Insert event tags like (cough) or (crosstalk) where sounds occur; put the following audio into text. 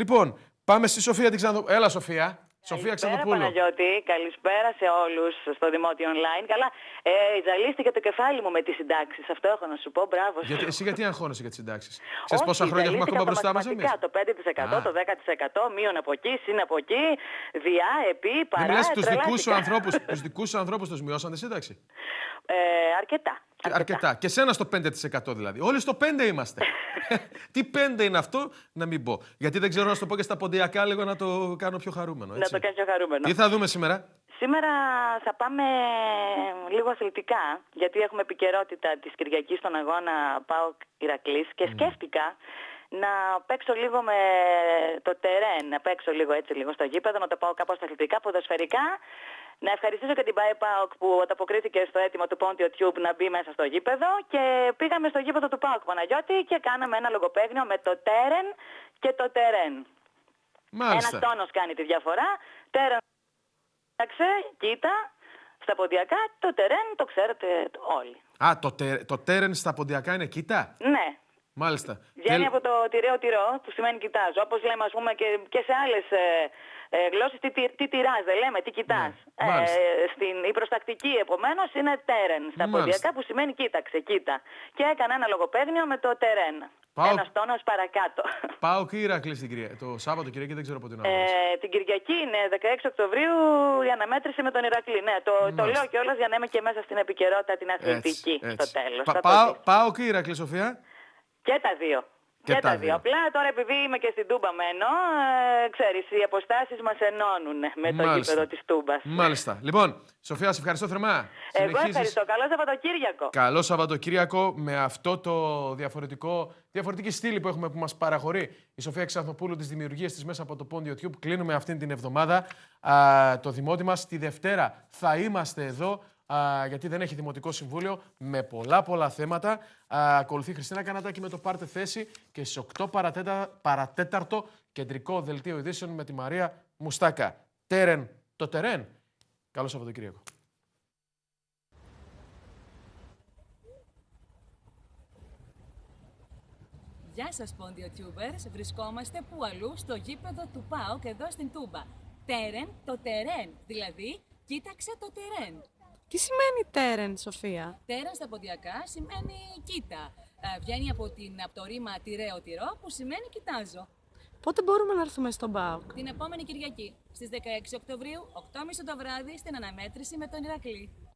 Λοιπόν, πάμε στη Σοφία την Ξαναδοπούλου. Έλα, Σοφία. Σοφία Καλησπέρα, Ξαναδοπούλου. Παναγιώτη. Καλησπέρα σε όλους στο Δημότιο Online. Καλά, ε, ζαλίστηκε το κεφάλι μου με τις συντάξεις. Αυτό έχω να σου πω. Μπράβο. Γιατί, εσύ γιατί αγχώνεσαι για τις συντάξεις; (laughs) Ξέρεις Όχι, πόσα χρόνια έχουμε ζαλίστηκα ακόμα από μπροστά μας εμείς; μαθηματικά, Το 5%, Α. το 10%, μείον από εκεί, συν από εκεί, διά, επί, Δεν παρά. μιλά τους δικούς σου (laughs) τρελάθηκα. ανθρώπου. Τους δικούς σου ανθρώπους τους μειώσαν τη σύνταξη; Ε, αρκετά. Αρκετά. Και σένα στο 5% δηλαδή. Όλοι στο 5 είμαστε. (laughs) Τι 5 είναι αυτό, να μην πω. Γιατί δεν ξέρω να σου το πω και στα ποντιακά λίγο να το κάνω πιο χαρούμενο. Να Έτσι. το κάνεις πιο χαρούμενο. Τι θα δούμε σήμερα; Σήμερα θα πάμε λίγο αθλητικά, γιατί έχουμε επικαιρότητα της Κυριακής στον αγώνα ΠΑΟΚ Ηρακλής και σκέφτηκα να παίξω λίγο με το τερέν, να παίξω λίγο έτσι λίγο στο γήπεδο, να το πάω κάπως στα αθλητικά, ποδοσφαιρικά. Να ευχαριστήσω και την ΠΑΕ ΠΑΟΚ που ανταποκρίθηκε στο αίτημα του Πόντιο Τιούμπ να μπει μέσα στο γήπεδο και πήγαμε στο γήπεδο του ΠΑΟΚ Παναγιώτη και κάναμε ένα λογοπαίγνιο με το τέρεν και το τερέν. Ένας Μάλιστα. τόνος κάνει τη διαφορά. Τέρεν, κοίταξε, κοίτα, στα ποντιακά, το τερέν το ξέρετε όλοι. Α, το, τε, το τέρεν στα ποντιακά είναι κοίτα; Ναι. Μάλιστα. Βγαίνει Και- από το τυραίο τυρό, που σημαίνει κοιτάζω. Όπως λέμε, ας πούμε, και, και σε άλλες ε, ε, γλώσσες, τι, τι, τι τυράς, δεν λέμε, τι κοιτάς. Ναι, μάλιστα. στην, η προστακτική, επομένως, είναι τέρεν στα Μάλιστα. ποντιακά, που σημαίνει κοίταξε, κοίτα. Και έκανα ένα λογοπαίγνιο με το τερέν. Πάω- Ένας τόνος παρακάτω. Πάω και Ηρακλή την Κυριακή. Το Σάββατο Κυριακή δεν ξέρω πότε είναι. ο αγώνας. Ε, την Κυριακή είναι 16 Οκτωβρίου η αναμέτρηση με τον Ηρακλή. Ναι, το, το Μάλιστα. λέω κιόλας για να είμαι και μέσα στην επικαιρότητα την αθλητική στο τέλος. Πα- πάω, πάω και Ηρακλή, Σοφία. Και τα δύο. Και Και, τα τα δύο. δύο. Απλά τώρα επειδή είμαι και στην Τούμπα μένω, ε, ξέρεις, οι αποστάσεις μας ενώνουν με το Μάλιστα. γήπεδο της Τούμπας. Μάλιστα. Λοιπόν, Σοφία, σε ευχαριστώ θερμά. Εγώ Συνεχίζεις. ευχαριστώ. Καλό Σαββατοκύριακο. Καλό Σαββατοκύριακο με αυτό το διαφορετικό, διαφορετική στήλη που έχουμε που μας παραχωρεί η Σοφία Ξανθοπούλου τις δημιουργίες της μέσα από το Πόντιο Tube. Κλείνουμε αυτήν την εβδομάδα α, το δημότη μας. Τη Δευτέρα θα είμαστε εδώ α, γιατί δεν έχει Δημοτικό Συμβούλιο με πολλά πολλά θέματα. Α, ακολουθεί η Χριστίνα Κανατάκη με το Πάρτε Θέση και στις 8 παρατέτα, παρατέταρτο κεντρικό δελτίο ειδήσεων με τη Μαρία Μουστάκα. Τέρεν το τερέν. Καλό Σαββατοκύριακο. Γεια σας Πόντιο Tubers, βρισκόμαστε που αλλού στο γήπεδο του ΠΑΟΚ εδώ στην Τούμπα. Τέρεν το τερέν, δηλαδή κοίταξε το τερέν. Τι σημαίνει τέρεν, Σοφία; Τέρεν στα ποντιακά σημαίνει κοίτα. Ε, βγαίνει από, την, από το ρήμα τυραίο τυρό που σημαίνει κοιτάζω. Πότε μπορούμε να έρθουμε στον ΠΑΟΚ; Την επόμενη Κυριακή, στις 16 Οκτωβρίου, 8.30 το βράδυ, στην αναμέτρηση με τον Ηρακλή.